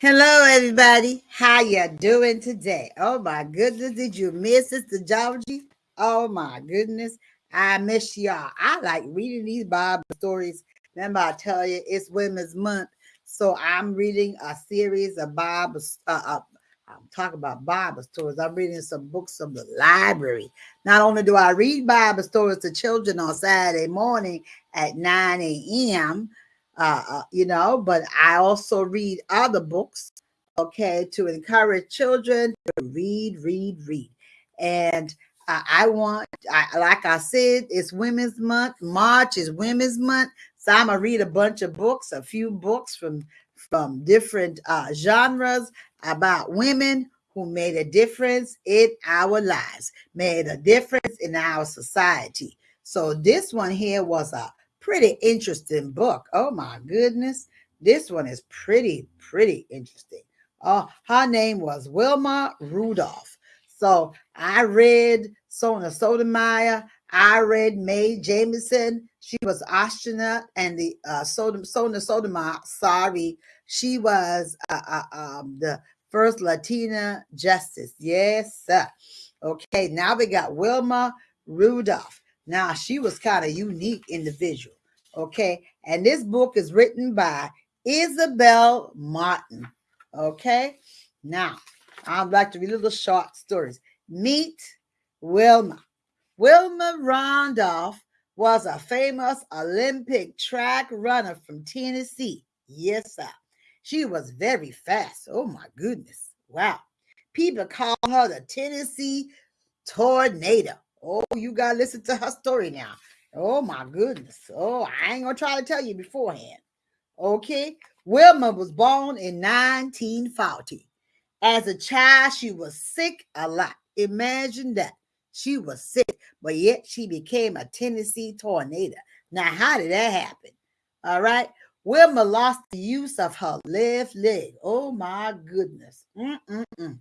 Hello, everybody. How you doing today? Oh my goodness, did you miss Sister Georgie? Oh my goodness, I miss y'all. I like reading these Bible stories. Remember, I tell you it's Women's Month, so I'm reading a series of Bible. Uh, uh, I'm talking about Bible stories. I'm reading some books from the library. Not only do I read Bible stories to children on Saturday morning at 9 a.m., uh, uh, you know, but I also read other books, okay, to encourage children to read, read, read. And I want, I, like I said, it's Women's Month. March is Women's Month. So I'm gonna read a bunch of books, a few books from from different uh, genres about women who made a difference in our lives, made a difference in our society. So this one here was a pretty interesting book. Oh my goodness. This one is pretty, pretty interesting. Oh, her name was Wilma Rudolph. So I read Sonia Sotomayor. I read Mae Jemison. She was astronaut, and the uh, Sonia Sotomayor. Sorry, she was uh, uh, um, the first Latina justice. Yes, sir. Okay, now we got Wilma Rudolph. Now she was kind of unique individual. Okay. And this book is written by Isabel Martin. Okay. Now, I'd like to read little short stories. Meet Wilma. Wilma Randolph was a famous Olympic track runner from Tennessee. Yes, sir. She was very fast. Oh, my goodness. Wow. People call her the Tennessee Tornado. Oh, you got to listen to her story now. Oh my goodness. Oh, I ain't gonna try to tell you beforehand. Okay. Wilma was born in 1940. As a child, she was sick a lot. Imagine that. She was sick, but yet she became a Tennessee tornado. Now, how did that happen? All right. Wilma lost the use of her left leg. Oh my goodness. Mm-mm-mm.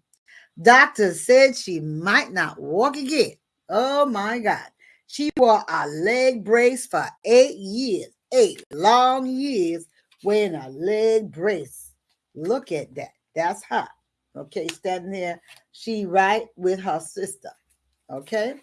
Doctor said she might not walk again. Oh my God. She wore a leg brace for eight years, eight long years wearing a leg brace. Look at that. That's her. Okay, standing there. She right with her sister. Okay.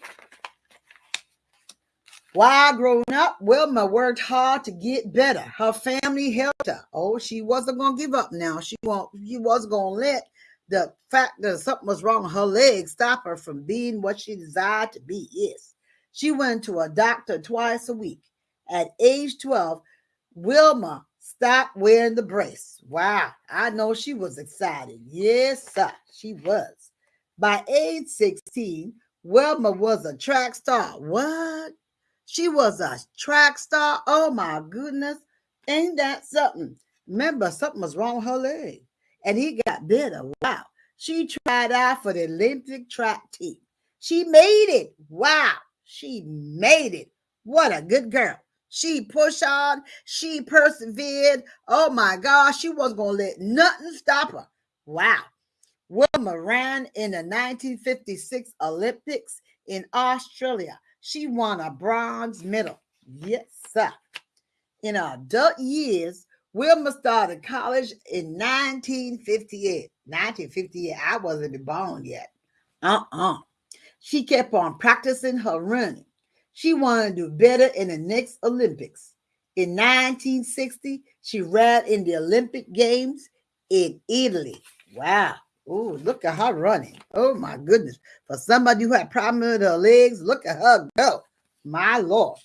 While growing up, Wilma worked hard to get better. Her family helped her. Oh, she wasn't gonna give up now. She won't, she wasn't gonna let the fact that something was wrong with her leg stopped her from being what she desired to be is. She went to a doctor twice a week. At age 12, Wilma stopped wearing the brace. Wow, I know she was excited. Yes, sir, she was. By age 16, Wilma was a track star. What? She was a track star? Oh my goodness. Ain't that something? Remember, something was wrong with her leg. And he got better. Wow. She tried out for the Olympic track team. She made it. Wow. She made it. What a good girl. She pushed on, she persevered. Oh my gosh, she wasn't going to let nothing stop her. Wow. Wilma ran in the 1956 Olympics in Australia. She won a bronze medal. Yes, sir. In her adult years, Wilma started college in 1958. 1958, I wasn't born yet. Uh-uh. She kept on practicing her running. She wanted to do better in the next Olympics. In 1960, she ran in the Olympic Games in Italy. Wow. Oh, look at her running. Oh my goodness. For somebody who had problems with her legs, look at her go. My Lord.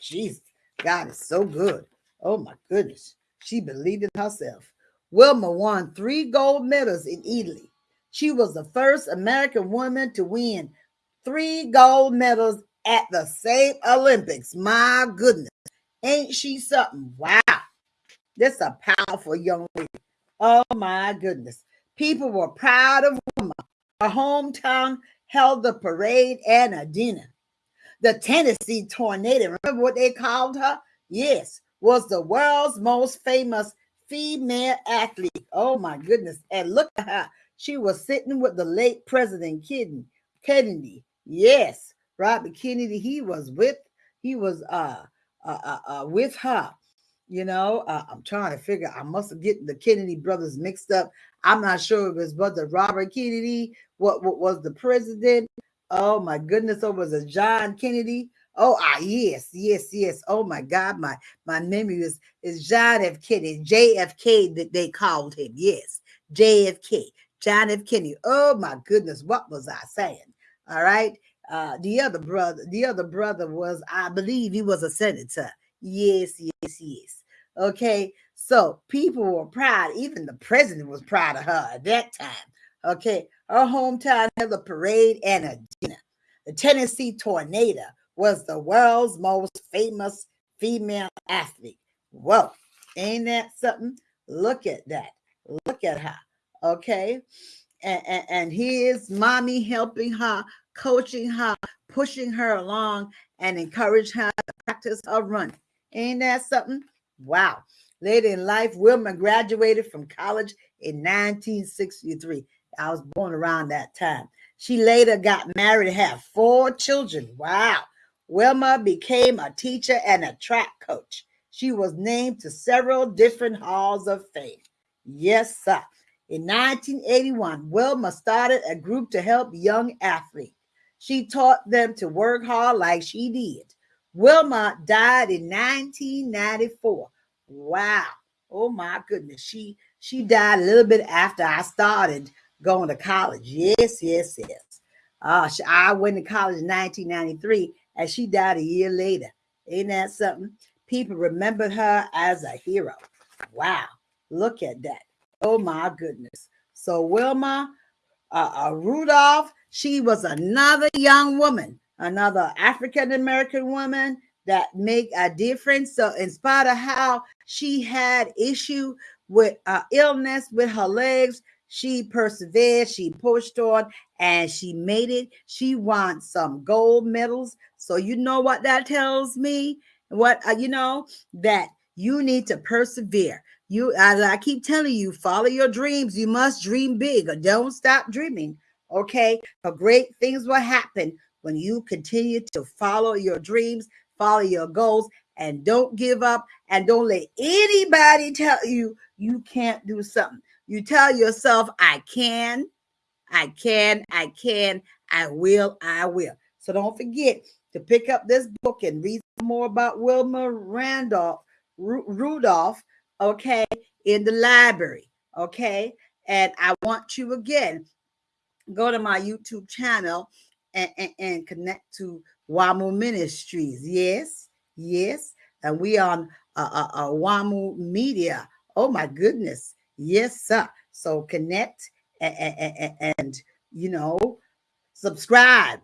Jesus. God is so good. Oh my goodness. She believed in herself. Wilma won three gold medals in Italy. She was the first American woman to win three gold medals at the same Olympics. My goodness. Ain't she something? Wow. This a powerful young lady. Oh my goodness. People were proud of Wilma. Her hometown held the parade and a dinner. The Tennessee Tornado, remember what they called her? Yes, was the world's most famous female athlete. Oh my goodness. And look at her. She was sitting with the late President Kennedy. Yes, Robert Kennedy, he was with, he was uh, uh, uh, uh with her. You know, uh, I'm trying to figure. I must getting the Kennedy brothers mixed up. I'm not sure if it's brother Robert Kennedy. What what was the president? Oh my goodness! Or was it John Kennedy? Oh ah yes, yes, yes. Oh my God, my my memory is is John F. Kennedy, JFK that they called him. Yes, JFK, John F. Kennedy. Oh my goodness, what was I saying? All right. Uh, the other brother, the other brother was, I believe, he was a senator. Yes, yes, yes. Okay. So people were proud. Even the president was proud of her at that time. Okay. Her hometown held a parade and a dinner. The Tennessee Tornado was the world's most famous female athlete. Whoa. Ain't that something? Look at that. Look at her. Okay. And, and, and here's mommy helping her, coaching her, pushing her along, and encourage her to practice her running. Ain't that something? Wow. Later in life, Wilma graduated from college in 1963. I was born around that time. She later got married and had four children. Wow. Wilma became a teacher and a track coach. She was named to several different halls of fame. Yes, sir. In 1981, Wilma started a group to help young athletes. She taught them to work hard like she did. Wilma died in 1994. Wow. Oh my goodness. She she died a little bit after I started going to college. Yes, yes, yes. Uh, I went to college in 1993 and she died a year later. Ain't that something? People remembered her as a hero. Wow. Look at that. Oh my goodness. So Wilma uh, uh, Rudolph, she was another young woman another African American woman that make a difference. So in spite of how she had issue with uh, illness with her legs, she persevered, she pushed on, and she made it. She won some gold medals. So you know what that tells me? What uh, you know that you need to persevere. You, as I keep telling you, follow your dreams. You must dream big don't stop dreaming. Okay, great things will happen when you continue to follow your dreams, follow your goals, and don't give up and don't let anybody tell you you can't do something. You tell yourself, I can, I can, I can, I will, I will. So don't forget to pick up this book and read more about Wilma Randolph Rudolph, okay, in the library, okay? And I want you again, go to my YouTube channel and, and, and connect to WAMU Ministries. Yes, yes. And we on uh, uh, uh, WAMU Media. Oh my goodness. Yes, sir. So connect and, and, and you know, subscribe.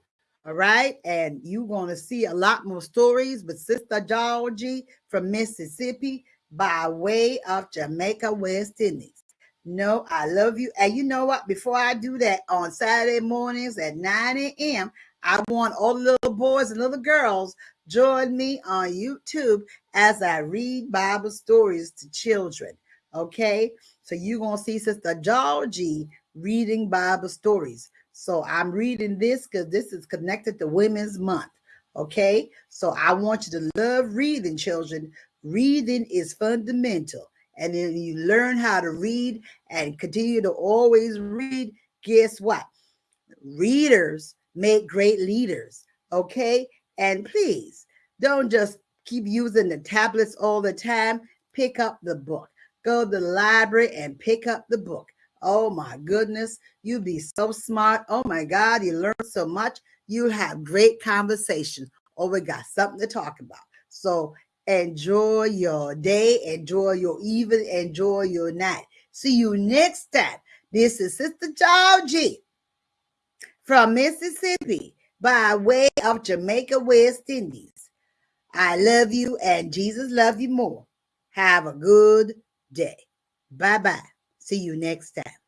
All right. And you're going to see a lot more stories with Sister Georgie from Mississippi by way of Jamaica, West Indies. No, I love you. And you know what? Before I do that on Saturday mornings at 9 a.m., I want all the little boys and little girls join me on YouTube as I read Bible stories to children. Okay, so you're gonna see Sister Georgie reading Bible stories. So I'm reading this because this is connected to Women's Month. Okay, so I want you to love reading, children. Reading is fundamental. And then you learn how to read and continue to always read. Guess what? Readers make great leaders. Okay. And please don't just keep using the tablets all the time. Pick up the book. Go to the library and pick up the book. Oh my goodness, you'll be so smart. Oh my God, you learn so much. You'll have great conversations. Oh, we got something to talk about. So Enjoy your day, enjoy your evening, enjoy your night. See you next time. This is Sister Georgie from Mississippi by way of Jamaica, West Indies. I love you and Jesus love you more. Have a good day. Bye bye. See you next time.